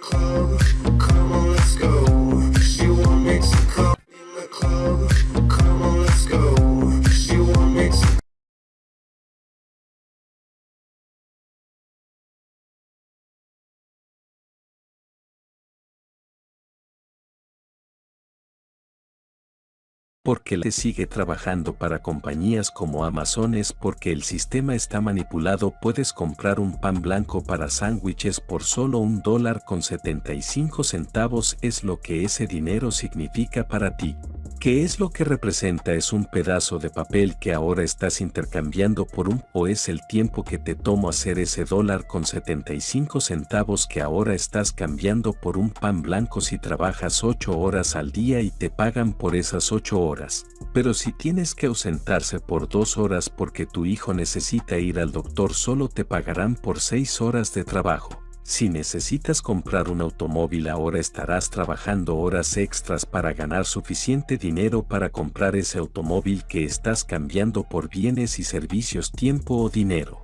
club, porque le sigue trabajando para compañías como Amazon es porque el sistema está manipulado puedes comprar un pan blanco para sándwiches por solo un dólar con 75 centavos es lo que ese dinero significa para ti. ¿Qué es lo que representa? Es un pedazo de papel que ahora estás intercambiando por un o es el tiempo que te tomo hacer ese dólar con 75 centavos que ahora estás cambiando por un pan blanco si trabajas 8 horas al día y te pagan por esas 8 horas. Pero si tienes que ausentarse por 2 horas porque tu hijo necesita ir al doctor solo te pagarán por 6 horas de trabajo. Si necesitas comprar un automóvil ahora estarás trabajando horas extras para ganar suficiente dinero para comprar ese automóvil que estás cambiando por bienes y servicios tiempo o dinero.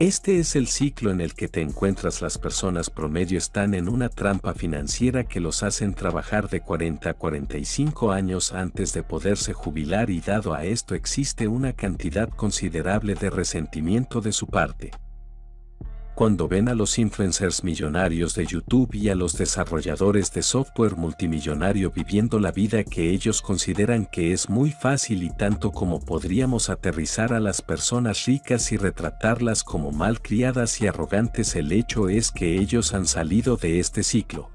Este es el ciclo en el que te encuentras las personas promedio están en una trampa financiera que los hacen trabajar de 40 a 45 años antes de poderse jubilar y dado a esto existe una cantidad considerable de resentimiento de su parte cuando ven a los influencers millonarios de YouTube y a los desarrolladores de software multimillonario viviendo la vida que ellos consideran que es muy fácil y tanto como podríamos aterrizar a las personas ricas y retratarlas como malcriadas y arrogantes el hecho es que ellos han salido de este ciclo.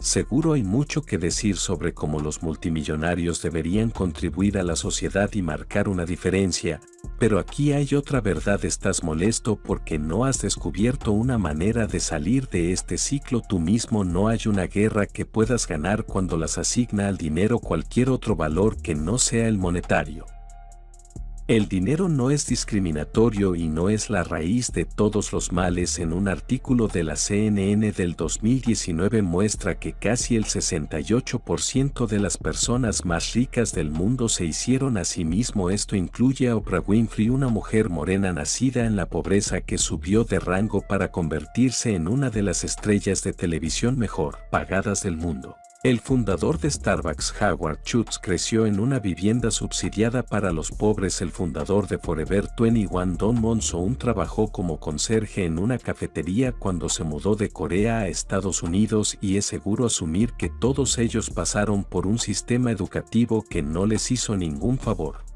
Seguro hay mucho que decir sobre cómo los multimillonarios deberían contribuir a la sociedad y marcar una diferencia, pero aquí hay otra verdad estás molesto porque no has descubierto una manera de salir de este ciclo tú mismo no hay una guerra que puedas ganar cuando las asigna al dinero cualquier otro valor que no sea el monetario. El dinero no es discriminatorio y no es la raíz de todos los males. En un artículo de la CNN del 2019 muestra que casi el 68% de las personas más ricas del mundo se hicieron a sí mismo. Esto incluye a Oprah Winfrey, una mujer morena nacida en la pobreza que subió de rango para convertirse en una de las estrellas de televisión mejor pagadas del mundo. El fundador de Starbucks, Howard Schultz, creció en una vivienda subsidiada para los pobres. El fundador de Forever 21, Don Monsoon, trabajó como conserje en una cafetería cuando se mudó de Corea a Estados Unidos y es seguro asumir que todos ellos pasaron por un sistema educativo que no les hizo ningún favor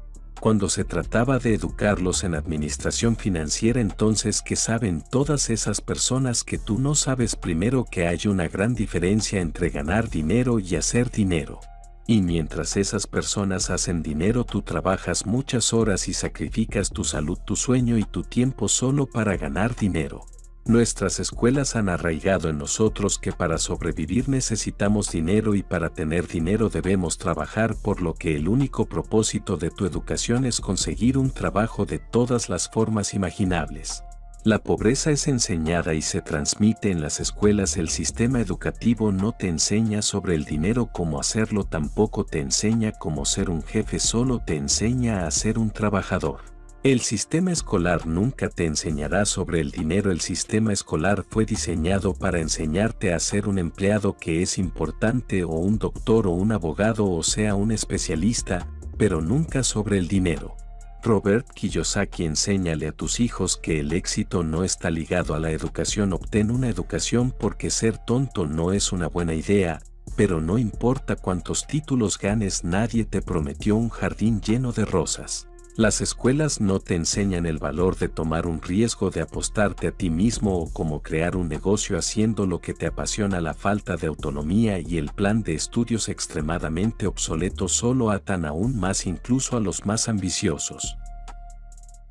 cuando se trataba de educarlos en administración financiera entonces que saben todas esas personas que tú no sabes primero que hay una gran diferencia entre ganar dinero y hacer dinero. Y mientras esas personas hacen dinero tú trabajas muchas horas y sacrificas tu salud, tu sueño y tu tiempo solo para ganar dinero. Nuestras escuelas han arraigado en nosotros que para sobrevivir necesitamos dinero y para tener dinero debemos trabajar por lo que el único propósito de tu educación es conseguir un trabajo de todas las formas imaginables. La pobreza es enseñada y se transmite en las escuelas. El sistema educativo no te enseña sobre el dinero cómo hacerlo, tampoco te enseña cómo ser un jefe, solo te enseña a ser un trabajador. El sistema escolar nunca te enseñará sobre el dinero. El sistema escolar fue diseñado para enseñarte a ser un empleado que es importante o un doctor o un abogado o sea un especialista, pero nunca sobre el dinero. Robert Kiyosaki enséñale a tus hijos que el éxito no está ligado a la educación. Obtén una educación porque ser tonto no es una buena idea, pero no importa cuántos títulos ganes nadie te prometió un jardín lleno de rosas. Las escuelas no te enseñan el valor de tomar un riesgo de apostarte a ti mismo o cómo crear un negocio haciendo lo que te apasiona la falta de autonomía y el plan de estudios extremadamente obsoleto solo atan aún más incluso a los más ambiciosos.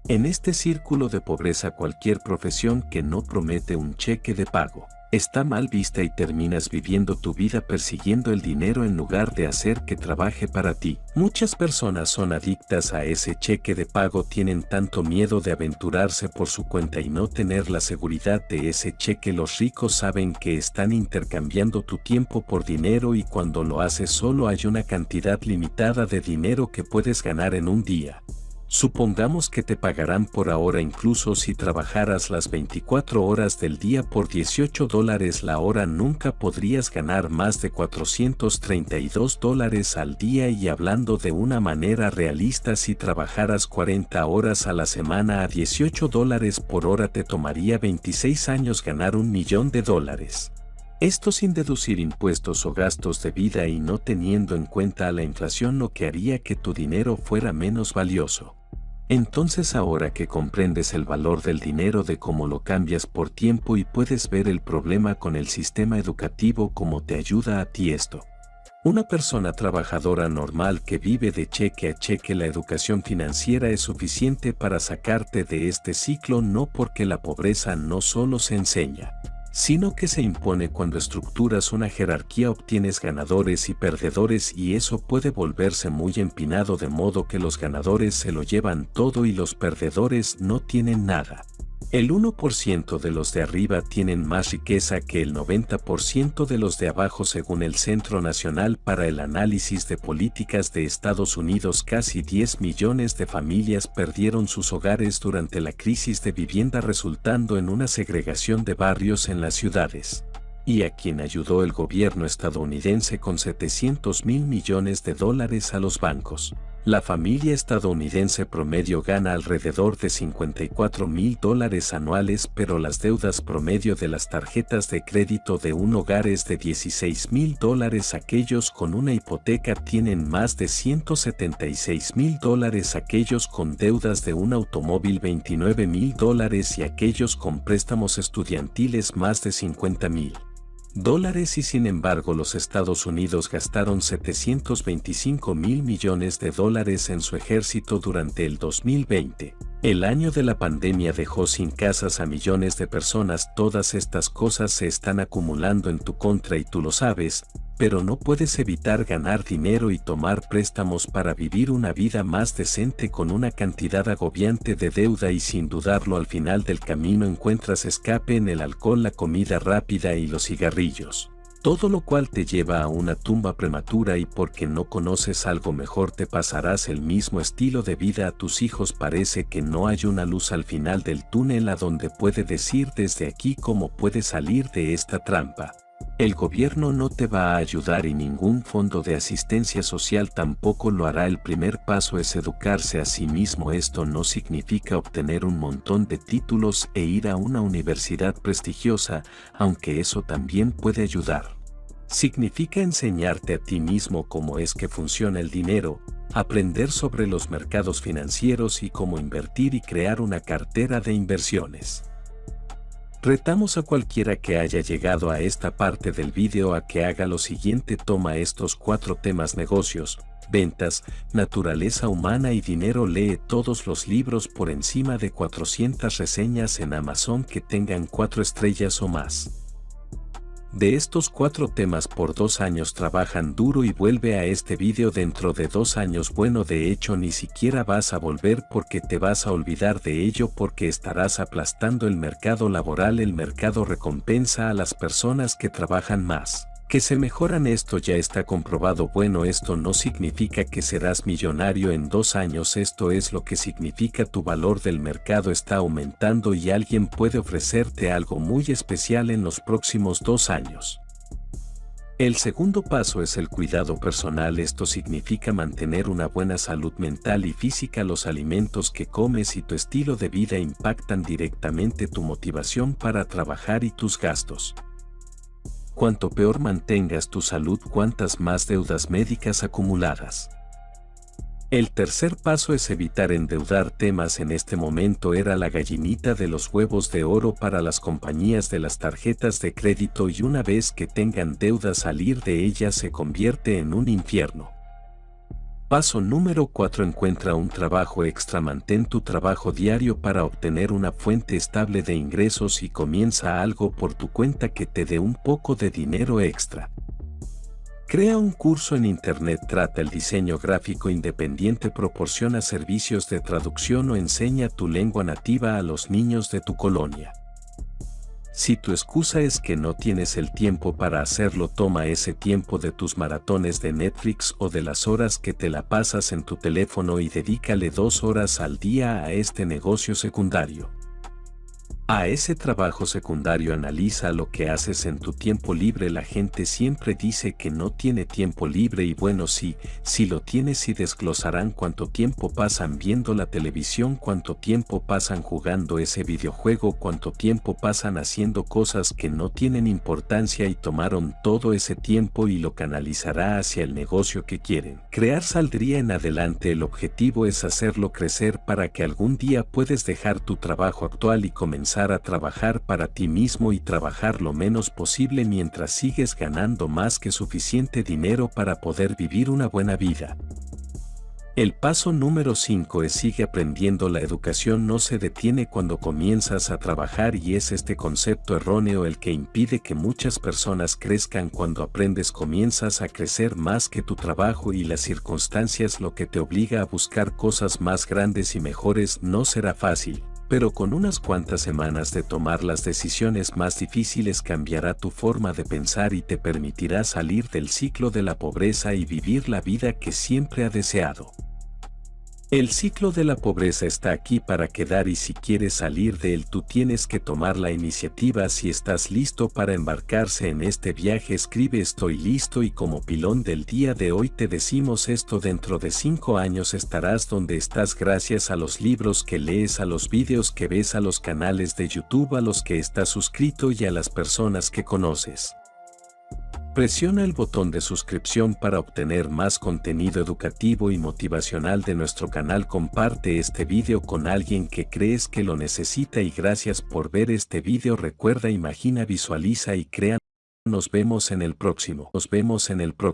En este círculo de pobreza cualquier profesión que no promete un cheque de pago está mal vista y terminas viviendo tu vida persiguiendo el dinero en lugar de hacer que trabaje para ti. Muchas personas son adictas a ese cheque de pago, tienen tanto miedo de aventurarse por su cuenta y no tener la seguridad de ese cheque. Los ricos saben que están intercambiando tu tiempo por dinero y cuando lo haces solo hay una cantidad limitada de dinero que puedes ganar en un día. Supongamos que te pagarán por ahora incluso si trabajaras las 24 horas del día por 18 dólares la hora nunca podrías ganar más de 432 dólares al día y hablando de una manera realista si trabajaras 40 horas a la semana a 18 dólares por hora te tomaría 26 años ganar un millón de dólares. Esto sin deducir impuestos o gastos de vida y no teniendo en cuenta la inflación lo que haría que tu dinero fuera menos valioso. Entonces ahora que comprendes el valor del dinero de cómo lo cambias por tiempo y puedes ver el problema con el sistema educativo como te ayuda a ti esto. Una persona trabajadora normal que vive de cheque a cheque la educación financiera es suficiente para sacarte de este ciclo no porque la pobreza no solo se enseña, sino que se impone cuando estructuras una jerarquía obtienes ganadores y perdedores y eso puede volverse muy empinado de modo que los ganadores se lo llevan todo y los perdedores no tienen nada. El 1% de los de arriba tienen más riqueza que el 90% de los de abajo según el Centro Nacional para el Análisis de Políticas de Estados Unidos. Casi 10 millones de familias perdieron sus hogares durante la crisis de vivienda resultando en una segregación de barrios en las ciudades y a quien ayudó el gobierno estadounidense con 700 mil millones de dólares a los bancos. La familia estadounidense promedio gana alrededor de 54 mil dólares anuales pero las deudas promedio de las tarjetas de crédito de un hogar es de 16 mil dólares. Aquellos con una hipoteca tienen más de 176 mil dólares. Aquellos con deudas de un automóvil 29 mil dólares. Y aquellos con préstamos estudiantiles más de 50 mil dólares y sin embargo los Estados Unidos gastaron 725 mil millones de dólares en su ejército durante el 2020. El año de la pandemia dejó sin casas a millones de personas. Todas estas cosas se están acumulando en tu contra y tú lo sabes, pero no puedes evitar ganar dinero y tomar préstamos para vivir una vida más decente con una cantidad agobiante de deuda y sin dudarlo al final del camino encuentras escape en el alcohol, la comida rápida y los cigarrillos. Todo lo cual te lleva a una tumba prematura y porque no conoces algo mejor te pasarás el mismo estilo de vida a tus hijos parece que no hay una luz al final del túnel a donde puede decir desde aquí cómo puede salir de esta trampa. El gobierno no te va a ayudar y ningún fondo de asistencia social tampoco lo hará. El primer paso es educarse a sí mismo. Esto no significa obtener un montón de títulos e ir a una universidad prestigiosa, aunque eso también puede ayudar. Significa enseñarte a ti mismo cómo es que funciona el dinero, aprender sobre los mercados financieros y cómo invertir y crear una cartera de inversiones. Retamos a cualquiera que haya llegado a esta parte del vídeo a que haga lo siguiente toma estos cuatro temas negocios, ventas, naturaleza humana y dinero lee todos los libros por encima de 400 reseñas en Amazon que tengan cuatro estrellas o más. De estos cuatro temas por dos años trabajan duro y vuelve a este vídeo dentro de dos años. Bueno de hecho ni siquiera vas a volver porque te vas a olvidar de ello porque estarás aplastando el mercado laboral el mercado recompensa a las personas que trabajan más que se mejoran esto ya está comprobado bueno esto no significa que serás millonario en dos años esto es lo que significa tu valor del mercado está aumentando y alguien puede ofrecerte algo muy especial en los próximos dos años. El segundo paso es el cuidado personal esto significa mantener una buena salud mental y física los alimentos que comes y tu estilo de vida impactan directamente tu motivación para trabajar y tus gastos. Cuanto peor mantengas tu salud, cuantas más deudas médicas acumuladas. El tercer paso es evitar endeudar temas en este momento era la gallinita de los huevos de oro para las compañías de las tarjetas de crédito y una vez que tengan deuda salir de ellas se convierte en un infierno. Paso número 4 Encuentra un trabajo extra Mantén tu trabajo diario para obtener una fuente estable de ingresos y comienza algo por tu cuenta que te dé un poco de dinero extra. Crea un curso en Internet Trata el diseño gráfico independiente Proporciona servicios de traducción o enseña tu lengua nativa a los niños de tu colonia. Si tu excusa es que no tienes el tiempo para hacerlo, toma ese tiempo de tus maratones de Netflix o de las horas que te la pasas en tu teléfono y dedícale dos horas al día a este negocio secundario. A ese trabajo secundario analiza lo que haces en tu tiempo libre. La gente siempre dice que no tiene tiempo libre y bueno sí, si lo tienes y desglosarán cuánto tiempo pasan viendo la televisión, cuánto tiempo pasan jugando ese videojuego, cuánto tiempo pasan haciendo cosas que no tienen importancia y tomaron todo ese tiempo y lo canalizará hacia el negocio que quieren. Crear saldría en adelante. El objetivo es hacerlo crecer para que algún día puedes dejar tu trabajo actual y comenzar a trabajar para ti mismo y trabajar lo menos posible mientras sigues ganando más que suficiente dinero para poder vivir una buena vida. El paso número 5 es sigue aprendiendo. La educación no se detiene cuando comienzas a trabajar y es este concepto erróneo el que impide que muchas personas crezcan cuando aprendes comienzas a crecer más que tu trabajo y las circunstancias lo que te obliga a buscar cosas más grandes y mejores no será fácil pero con unas cuantas semanas de tomar las decisiones más difíciles cambiará tu forma de pensar y te permitirá salir del ciclo de la pobreza y vivir la vida que siempre ha deseado. El ciclo de la pobreza está aquí para quedar y si quieres salir de él tú tienes que tomar la iniciativa si estás listo para embarcarse en este viaje escribe estoy listo y como pilón del día de hoy te decimos esto dentro de cinco años estarás donde estás gracias a los libros que lees a los vídeos que ves a los canales de YouTube a los que estás suscrito y a las personas que conoces. Presiona el botón de suscripción para obtener más contenido educativo y motivacional de nuestro canal. Comparte este video con alguien que crees que lo necesita y gracias por ver este video. Recuerda, imagina, visualiza y crea. Nos vemos en el próximo. Nos vemos en el próximo.